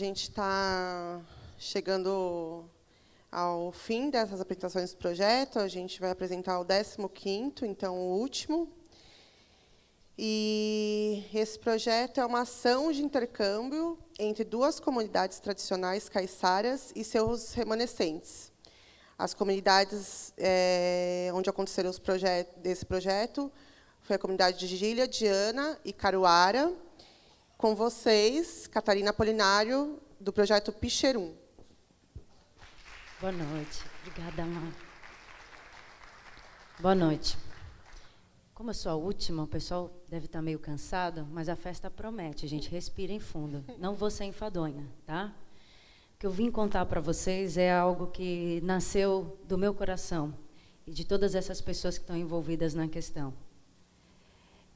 gente está chegando ao fim dessas apresentações do projeto. A gente vai apresentar o 15º, então o último. E esse projeto é uma ação de intercâmbio entre duas comunidades tradicionais caiçaras e seus remanescentes. As comunidades é, onde aconteceram os projetos desse projeto foi a comunidade de Gília, Diana e Caruara. Com vocês, Catarina Polinário, do projeto Picherum. Boa noite. Obrigada, Mar. Boa noite. Como eu sou a última, o pessoal deve estar meio cansado, mas a festa promete, gente. Respirem fundo. Não vou ser enfadonha, tá? O que eu vim contar para vocês é algo que nasceu do meu coração e de todas essas pessoas que estão envolvidas na questão.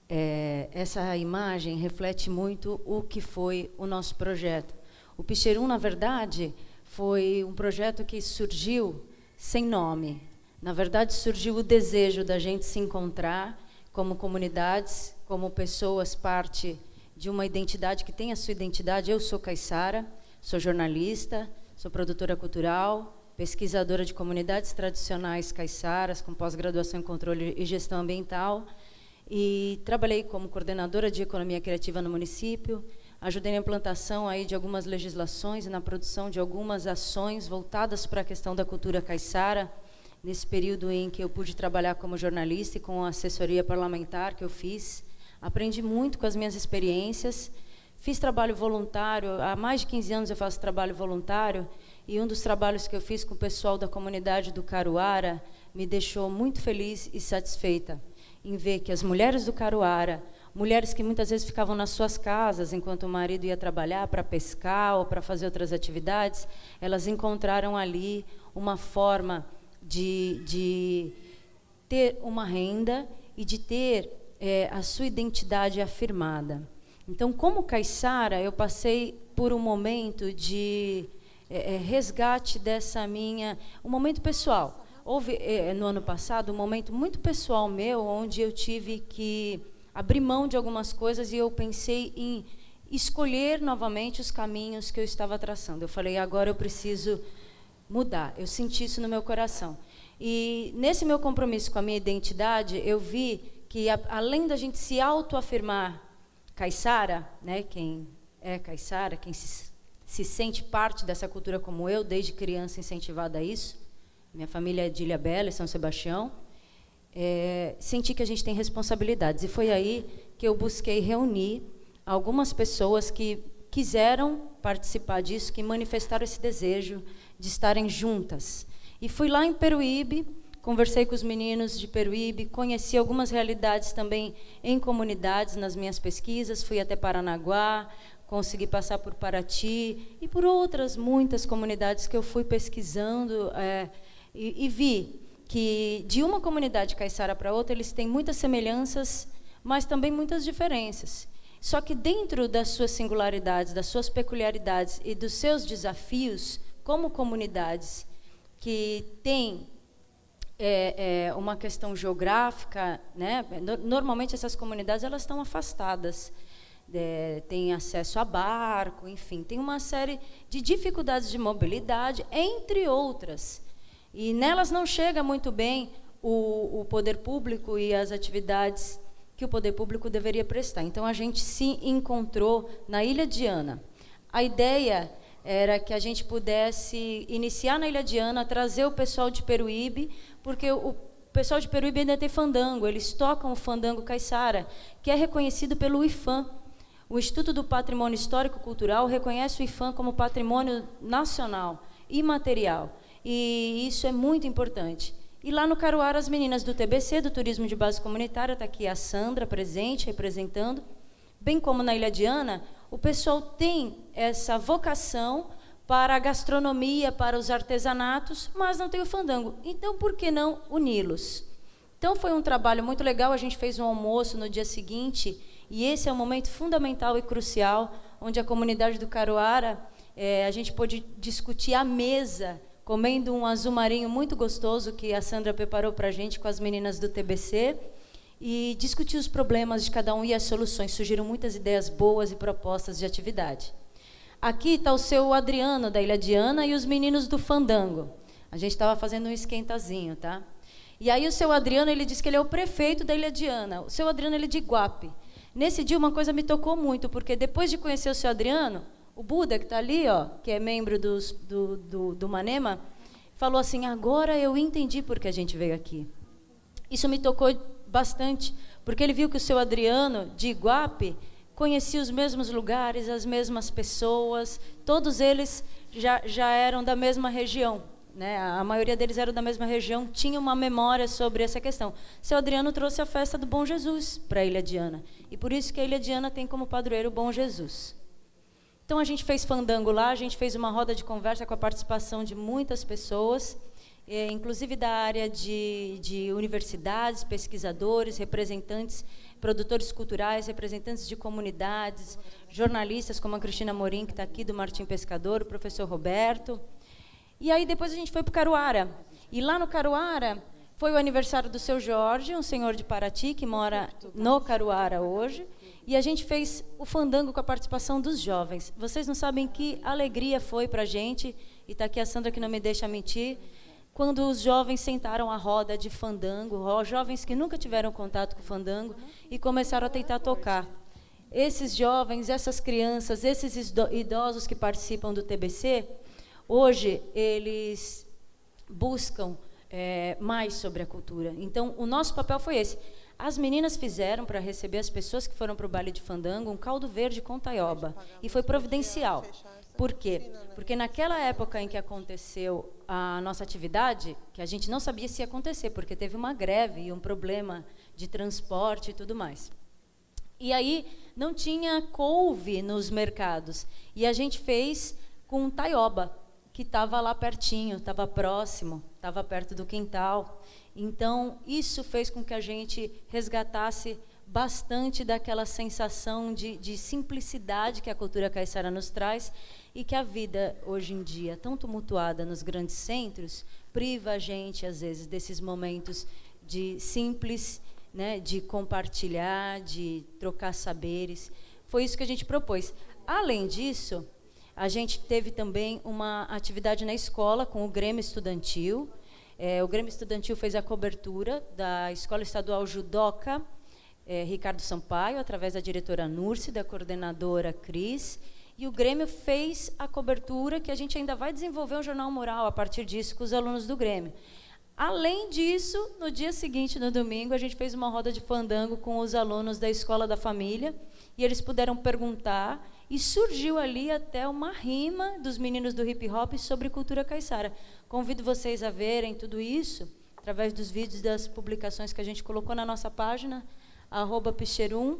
É, essa imagem reflete muito o que foi o nosso projeto. O Picherum, na verdade, foi um projeto que surgiu sem nome. Na verdade, surgiu o desejo da gente se encontrar como comunidades, como pessoas, parte de uma identidade que tem a sua identidade. Eu sou Caissara, sou jornalista, sou produtora cultural, pesquisadora de comunidades tradicionais caiçaras, com pós-graduação em controle e gestão ambiental, e trabalhei como coordenadora de economia criativa no município, Ajudei na implantação aí de algumas legislações e na produção de algumas ações voltadas para a questão da cultura caiçara, nesse período em que eu pude trabalhar como jornalista e com a assessoria parlamentar que eu fiz. Aprendi muito com as minhas experiências. Fiz trabalho voluntário, há mais de 15 anos eu faço trabalho voluntário, e um dos trabalhos que eu fiz com o pessoal da comunidade do Caruara me deixou muito feliz e satisfeita em ver que as mulheres do Caruara mulheres que muitas vezes ficavam nas suas casas enquanto o marido ia trabalhar para pescar ou para fazer outras atividades, elas encontraram ali uma forma de, de ter uma renda e de ter é, a sua identidade afirmada. Então, como caiçara, eu passei por um momento de é, é resgate dessa minha, um momento pessoal. Houve é, no ano passado um momento muito pessoal meu, onde eu tive que abri mão de algumas coisas e eu pensei em escolher novamente os caminhos que eu estava traçando. Eu falei, agora eu preciso mudar. Eu senti isso no meu coração. E nesse meu compromisso com a minha identidade, eu vi que a, além da gente se autoafirmar caiçara, né, quem é caiçara, quem se, se sente parte dessa cultura como eu, desde criança incentivada a isso, minha família é de Ilha Bela, São Sebastião, é, senti que a gente tem responsabilidades. E foi aí que eu busquei reunir algumas pessoas que quiseram participar disso, que manifestaram esse desejo de estarem juntas. E fui lá em Peruíbe, conversei com os meninos de Peruíbe, conheci algumas realidades também em comunidades nas minhas pesquisas, fui até Paranaguá, consegui passar por Paraty e por outras muitas comunidades que eu fui pesquisando é, e, e vi que de uma comunidade caiçara para outra eles têm muitas semelhanças, mas também muitas diferenças. Só que dentro das suas singularidades, das suas peculiaridades e dos seus desafios como comunidades que têm é, é, uma questão geográfica, né? Normalmente essas comunidades elas estão afastadas, é, têm acesso a barco, enfim, tem uma série de dificuldades de mobilidade, entre outras. E nelas não chega muito bem o, o poder público e as atividades que o poder público deveria prestar. Então a gente se encontrou na Ilha Diana. A ideia era que a gente pudesse iniciar na Ilha Diana, trazer o pessoal de Peruíbe, porque o pessoal de Peruíbe ainda tem fandango, eles tocam o fandango caiçara, que é reconhecido pelo IFAM. O Instituto do Patrimônio Histórico Cultural reconhece o IFAM como patrimônio nacional imaterial e isso é muito importante. E lá no Caruara, as meninas do TBC, do Turismo de Base Comunitária, está aqui a Sandra presente, representando, bem como na Ilha Diana, o pessoal tem essa vocação para a gastronomia, para os artesanatos, mas não tem o fandango. Então, por que não uni-los? Então, foi um trabalho muito legal. A gente fez um almoço no dia seguinte, e esse é um momento fundamental e crucial, onde a comunidade do Caruara, é, a gente pôde discutir à mesa comendo um azul marinho muito gostoso que a Sandra preparou para a gente com as meninas do TBC e discutir os problemas de cada um e as soluções. Surgiram muitas ideias boas e propostas de atividade. aqui está o seu Adriano, da Ilha Diana, e os meninos do Fandango. A gente estava fazendo um esquentazinho, tá? E aí o seu Adriano, ele disse que ele é o prefeito da Ilha Diana. O seu Adriano, ele é de Iguape. Nesse dia, uma coisa me tocou muito, porque depois de conhecer o seu Adriano, o Buda, que está ali, ó, que é membro dos, do, do, do Manema, falou assim, agora eu entendi por que a gente veio aqui. Isso me tocou bastante, porque ele viu que o seu Adriano, de Iguape, conhecia os mesmos lugares, as mesmas pessoas, todos eles já, já eram da mesma região né, a maioria deles eram da mesma região, tinha uma memória sobre essa questão. Seu Adriano trouxe a festa do Bom Jesus para a Ilha Diana, e por isso que a Ilha Diana tem como padroeiro o Bom Jesus. Então a gente fez fandango lá, a gente fez uma roda de conversa com a participação de muitas pessoas, eh, inclusive da área de, de universidades, pesquisadores, representantes, produtores culturais, representantes de comunidades, jornalistas como a Cristina Morim, que está aqui, do Martim Pescador, o professor Roberto, e aí depois a gente foi para o Caruara. E lá no Caruara foi o aniversário do seu Jorge, um senhor de Paraty que mora no Caruara hoje. E a gente fez o fandango com a participação dos jovens. Vocês não sabem que alegria foi para a gente, e está aqui a Sandra que não me deixa mentir, quando os jovens sentaram à roda de fandango, jovens que nunca tiveram contato com fandango, e começaram a tentar tocar. Esses jovens, essas crianças, esses idosos que participam do TBC, Hoje, eles buscam é, mais sobre a cultura. Então, o nosso papel foi esse. As meninas fizeram, para receber as pessoas que foram para o baile de fandango, um caldo verde com taioba. E foi providencial. Por quê? Porque naquela época em que aconteceu a nossa atividade, que a gente não sabia se ia acontecer, porque teve uma greve e um problema de transporte e tudo mais. E aí não tinha couve nos mercados. E a gente fez com taioba que estava lá pertinho, estava próximo, estava perto do quintal. Então, isso fez com que a gente resgatasse bastante daquela sensação de, de simplicidade que a cultura caiçara nos traz e que a vida, hoje em dia, tão tumultuada nos grandes centros, priva a gente, às vezes, desses momentos de simples, né, de compartilhar, de trocar saberes. Foi isso que a gente propôs. Além disso, a gente teve também uma atividade na escola com o Grêmio Estudantil. É, o Grêmio Estudantil fez a cobertura da Escola Estadual Judoca é, Ricardo Sampaio, através da diretora Nurse, da coordenadora Cris. E o Grêmio fez a cobertura que a gente ainda vai desenvolver um jornal mural a partir disso com os alunos do Grêmio. Além disso, no dia seguinte, no domingo, a gente fez uma roda de fandango com os alunos da Escola da Família e eles puderam perguntar e surgiu ali até uma rima dos meninos do hip hop sobre cultura caiçara. Convido vocês a verem tudo isso através dos vídeos das publicações que a gente colocou na nossa página, Picherum,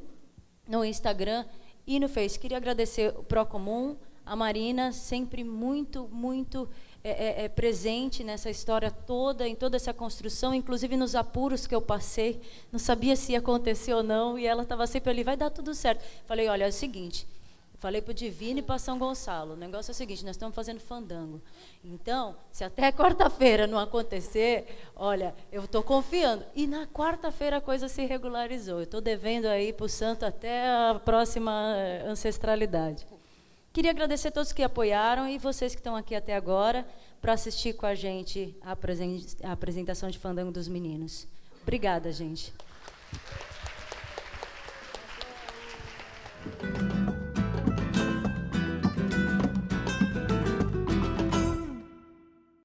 no Instagram e no Face. Queria agradecer o Procomum, a Marina, sempre muito, muito é, é, é, presente nessa história toda, em toda essa construção, inclusive nos apuros que eu passei. Não sabia se ia acontecer ou não, e ela estava sempre ali, vai dar tudo certo. Falei, olha, é o seguinte, Falei para o Divino e para São Gonçalo. O negócio é o seguinte: nós estamos fazendo fandango. Então, se até quarta-feira não acontecer, olha, eu estou confiando. E na quarta-feira a coisa se regularizou. Eu estou devendo aí para o santo até a próxima eh, ancestralidade. Queria agradecer a todos que apoiaram e vocês que estão aqui até agora para assistir com a gente a apresentação de Fandango dos Meninos. Obrigada, gente.